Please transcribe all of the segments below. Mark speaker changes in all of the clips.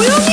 Speaker 1: 조용히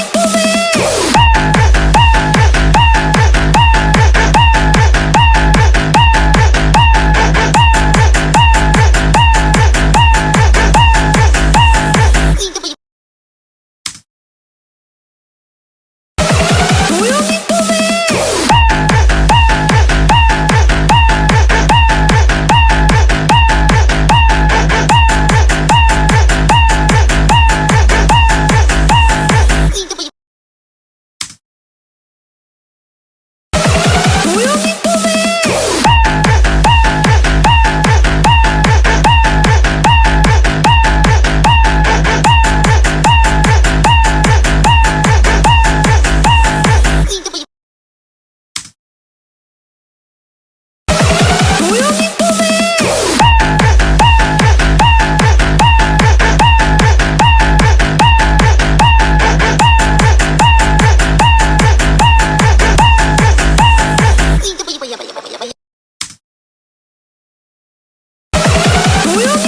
Speaker 1: 泳ぎ